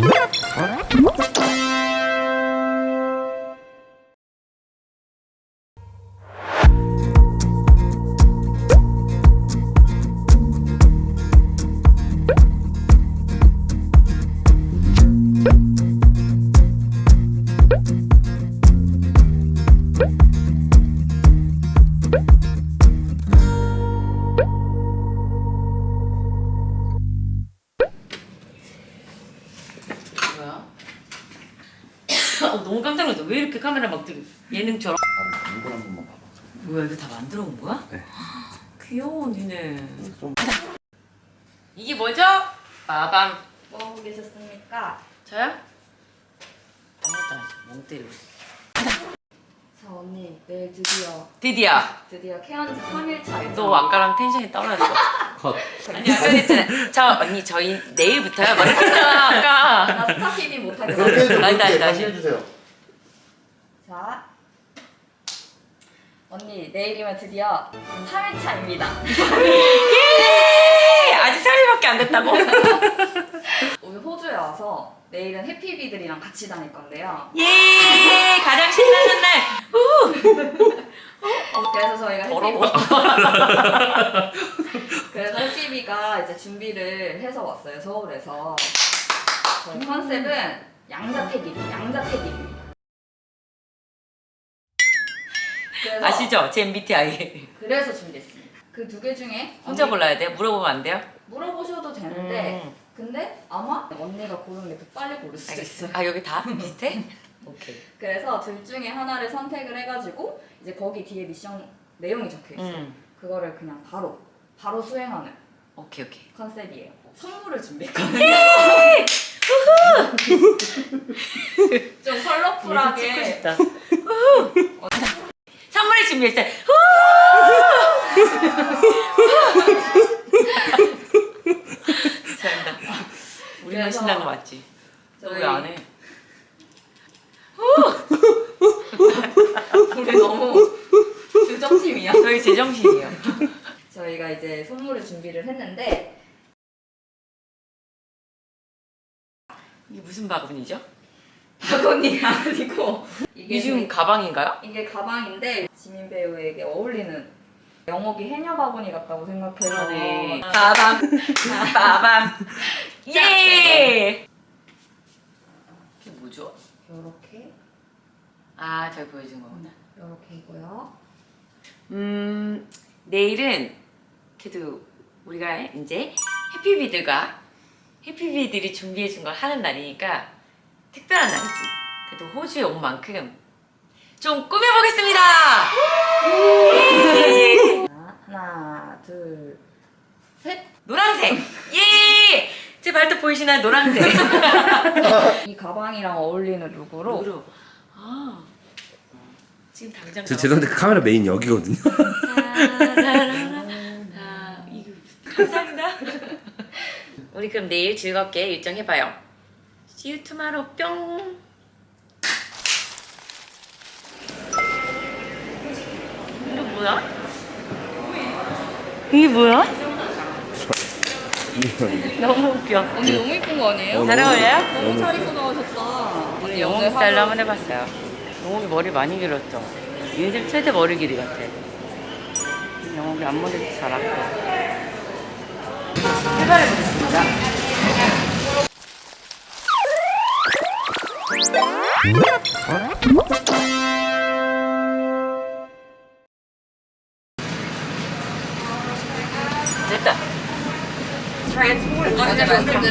뭐야? 뭐야 이거 다 만들어 온 거야? 네. 귀여워 니네. 좀 이게 뭐죠? 빠밤. 뭐 하고 계셨습니까? 저요? 아무것도 안 했어. 멍 때리고. 자 언니 내일 드디어 드디어 드디어 케언즈 3일차 너 아까랑 텐션이 떨어졌어. 컷. 아니 아까 했잖아. 저 언니 저희 내일부터요. 막 이렇게 했잖아 아까. 나 스타 TV 못하겠어 다시 다시 다시. 해주세요. 자 언니 내일이면 드디어 3일차입니다 예! 아직 3일밖에 안 됐다고? 오늘 호주에 와서 내일은 해피비들이랑 같이 다닐 건데요 예! 가장 신나는 날. 어, 그래서 저희가 더러워. 해피비 그래서 해피비가 이제 준비를 해서 왔어요 서울에서 저희 컨셉은 양자택일 양자택일입니다 그래서 아시죠? 제 MBTI. 그래서 준비했습니다. 그 두 개 중에 혼자 언니- 골라야 돼요? 물어보면 안 돼요? 물어보셔도 되는데 음. 근데 아마 언니가 고르는 게더 빨리 고를 수도 있어요. 아 여기 다 비슷해? 오케이. 그래서 둘 중에 하나를 선택을 해가지고 이제 거기 뒤에 미션 내용이 적혀 있어요. 음. 그거를 그냥 바로 바로 수행하는 오케이 오케이. 컨셉이에요. 선물을 준비했거든요. 좀 찍고 컬러풀하게. 선물을 준비했어요. 잘한다. 우리만 신나는 거 맞지? 왜안 해? 우리 너무 주정팀이야. 저희 제정신이에요. 저희가 이제 선물을 준비를 했는데 이게 무슨 바구니죠? 박언니가 아니고 이게 지금 가방인가요? 이게 가방인데 지민 배우에게 어울리는 영옥이 해녀 바구니 같다고 생각해서 네. 빠밤 빠밤 예. 이게 뭐죠? 이렇게 아 저기 보여준 거구나. 이렇게이고요. 음 내일은 그래도 우리가 이제 해피비들과 해피비들이 준비해준 걸 하는 날이니까 특별한 날이지. 그래도 호주에 온 만큼 좀 꾸며보겠습니다. 자, 하나, 둘, 셋. 노란색 예. 제 발톱 보이시나요? 노란색. 이 가방이랑 어울리는 룩으로 뭐로? 아 지금 당장. 저 죄송한데 그 카메라 메인 여기거든요. 아, 이거 감사합니다. 우리 그럼 내일 즐겁게 일정 해봐요. See you tomorrow. 뿅. 이거 뭐야? 이게 뭐야? 너무 웃겨. 언니 너무 이쁜 거 아니에요? 잘 어울려요? 너무 잘 입고 나오셨다. 우리 영웅 스타일로 한번 해봤어요. 영웅이 머리 많이 길었죠? 인생 최대 머리 길이 같아. 영웅이 앞머리도 잘하고. 해발해보겠습니다.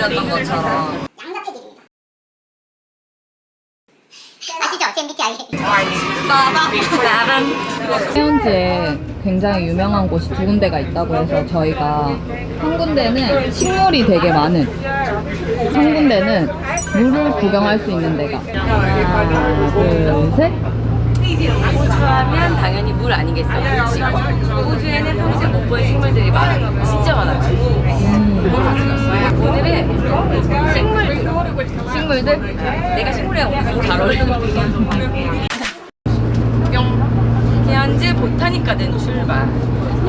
말씀드렸던 것처럼 아시죠? 제 MBTI. 해운지에 굉장히 유명한 곳이 두 군데가 있다고 해서 저희가 한 군데는 식물이 되게 많은 한 군데는 물을 구경할 수 있는 데가 하나 둘셋 호주하면 당연히 물 아니겠어. 그렇지. 호주에는 평생 못 본 식물들이 많아. 진짜 많아. 오늘은 식물들. 식물들? 내가 식물이랑 엄청 잘 어울려. 뿅. 대한즈 보타니카든 출발.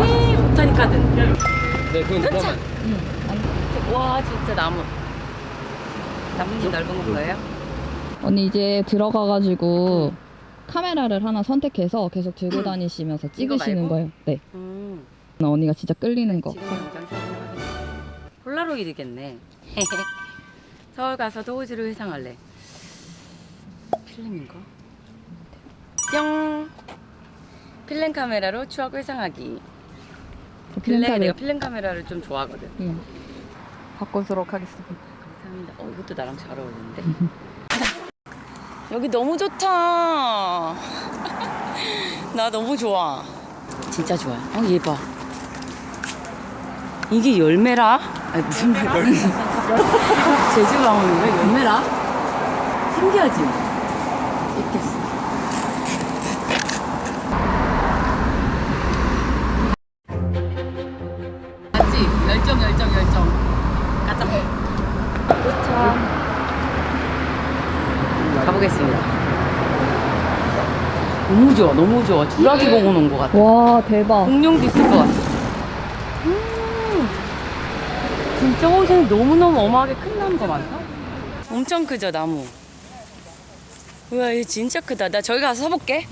예, 보타니카든. 네, 그건 와, 진짜 나무. 나뭇잎 넓은 거 보여요? 언니 이제 들어가가지고 카메라를 하나 선택해서 계속 들고 다니시면서 찍으시는? 거예요. 네. 음. 언니가 진짜 끌리는 거. 폴라로이드겠네. 서울 가서도 호주를 회상할래. 필름인가? 뿅. 필름 카메라로 추억 회상하기. 근래 필름카드. 내가 필름 카메라를 좀 좋아하거든. 응. 바꾸도록 하겠습니다. 감사합니다. 어, 이것도 나랑 잘 어울리는데. 여기 너무 좋다. 나 너무 좋아. 진짜 좋아. 어, 얘 봐. 이게 열매라? 아니, 무슨 말이야? 제주 방울인가? 열매라? 신기하지? 있겠어. 맞지? 열정, 열정, 열정. 가자. 가보겠습니다. 너무 좋아, 너무 좋아. 주라기 공원 온것 같아. 와 대박. 공룡도 있을 것 같아. 음, 진짜 호수는 너무너무 어마하게 큰 나무가 많다. 엄청 크죠, 나무. 우와, 얘 진짜 크다. 나 저기 가서 서볼게.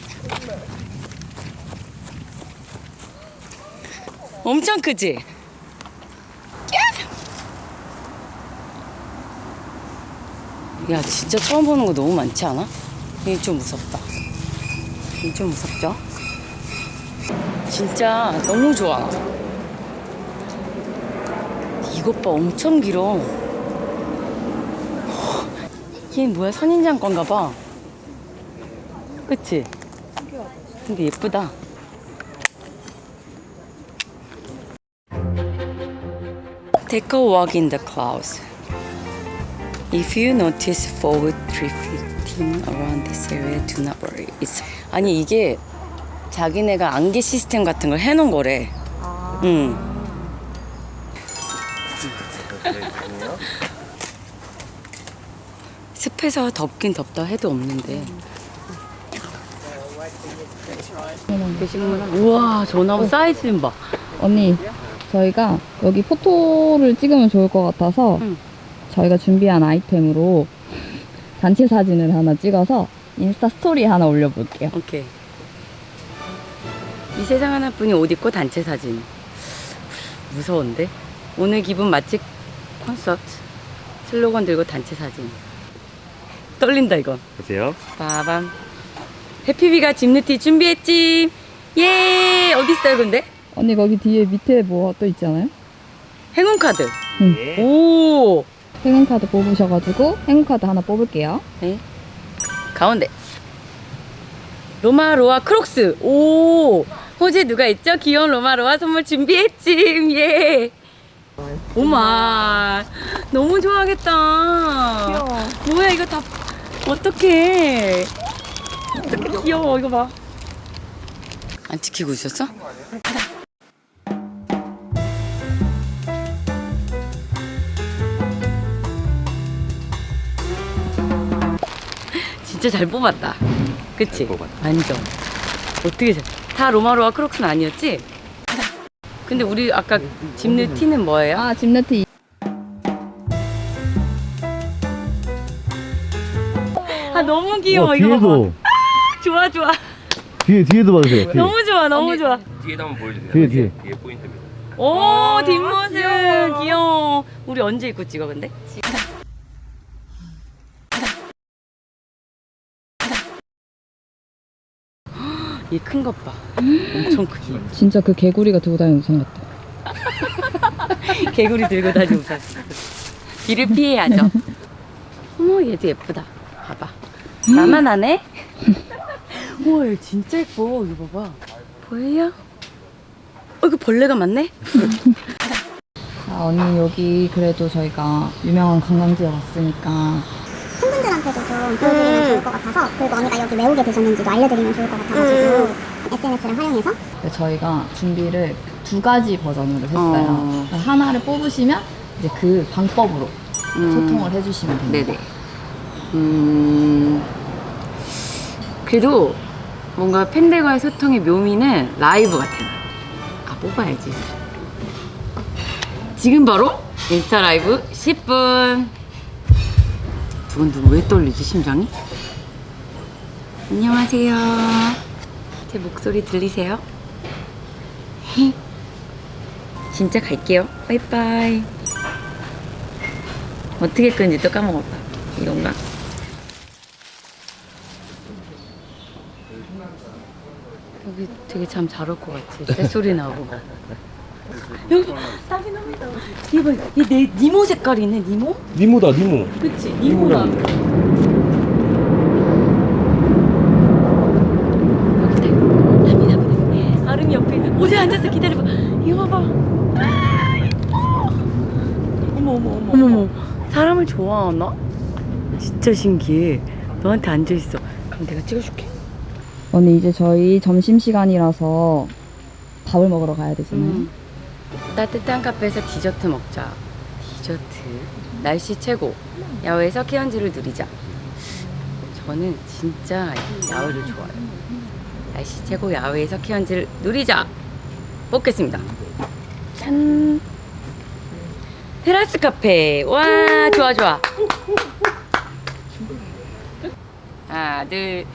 엄청 크지? 야, 진짜 처음 보는 거 너무 많지 않아? 이게 좀 무섭다. 이게 좀 무섭죠? 진짜 너무 좋아. 이것 봐, 엄청 길어. 이게 뭐야, 선인장 건가 봐. 그치? 근데 예쁘다. Take a walk in the clouds. If you notice forward drifting around this area, do not worry. It's... 아니 이게 자기네가 안개 시스템 같은 걸 해놓은 거래. 응. 습해서 덥긴 덥다 해도 없는데. 계시구나. 우와, 저 나무 사이즈 좀 봐. 언니 저희가 여기 포토를 찍으면 좋을 것 같아서 응. 저희가 준비한 아이템으로 단체 사진을 하나 찍어서 인스타 스토리에 하나 올려볼게요. 오케이. 이 세상 하나뿐인 옷 입고 단체 사진. 무서운데? 오늘 기분 맛집 콘서트. 슬로건 들고 단체 사진. 떨린다 이거. 보세요. 빠밤. 해피비가 집누티 준비했지. 예. 어디 있어요 근데? 언니 거기 뒤에 밑에 뭐 또 있잖아요. 행운 카드. 예. 오. 행운카드 뽑으셔가지고 행운카드 하나 뽑을게요. 네. 가운데. 로마로아 크록스. 오. 호재 누가 있죠? 귀여운 로마로아 선물 준비했지. 예. 오마. 너무 좋아하겠다. 귀여워. 뭐야 이거 다 어떡해. 어떡해 귀여워 이거 봐. 안 지키고 있었어? 진짜 잘 뽑았다. 그치? 잘 뽑았다. 완전. 어떻게 잘. 다 로마로아 크록스는 아니었지? 근데 우리 아까 집는 티는 뭐예요? 아 집네트 아 너무 귀여워 와, 이거. 뒤에도 좋아 좋아. 뒤에 뒤에도 봐주세요. 뒤에. 너무 좋아 너무 좋아. 뒤에도 한번 보여주세요. 뒤에, 뒤에. 뒤에 포인트입니다. 오 뒷모습 귀여워. 우리 언제 입고 찍어 근데? 얘 큰 것 봐. 엄청 크지. 진짜 그 개구리가 들고 다니는 우산 같아. 개구리 들고 다니는 우산. 비를 피해야죠. 어머 얘도 예쁘다. 봐봐. 나만 하네? 우와 얘 진짜 예뻐. 이거 봐봐. 보여요? 어 이거 벌레가 많네? 아 언니 여기 그래도 저희가 유명한 관광지에 왔으니까 팬분들한테도 좀 보여드리면 좋을 것 같아서 그리고 언니가 여기 왜 오게 되셨는지도 알려드리면 좋을 것 같아가지고 SNS를 활용해서 네, 저희가 준비를 두 가지 버전으로 했어요. 어. 하나를 뽑으시면 이제 그 방법으로 음. 소통을 해주시면 됩니다. 네네. 음, 그래도 뭔가 팬들과의 소통의 묘미는 라이브 같아. 아, 뽑아야지. 지금 바로 인스타 라이브 10분. 두근두근 왜 떨리지 심장이? 안녕하세요. 제 목소리 들리세요? 진짜 갈게요. 바이바이. 어떻게 끄는지 또 까먹었다. 이건가? 여기 되게 잠잘올 것 같지? 새소리 나고. 여기 땀이 나. 이거 얘내 니모 색깔이네 니모? 니모다 니모. 그치 니모다. 아름이 옆에 옷에 앉아서 기다려봐. 이거 봐봐. 아. 어머 어머 어머 어머 어머. 사람을 좋아하나? 진짜 신기해. 너한테 앉아 있어. 그럼 내가 찍어줄게. 오늘 이제 저희 점심시간이라서 밥을 먹으러 가야 되잖아요. 음. 따뜻한 카페에서 디저트 먹자. 디저트. 날씨 최고. 야외에서 키언즈를 누리자. 저는 진짜 야외를 좋아해요. 날씨 최고 야외에서 키언즈를 누리자. 뽑겠습니다. 짠. 테라스 카페. 와, 좋아, 좋아. 하나, 둘.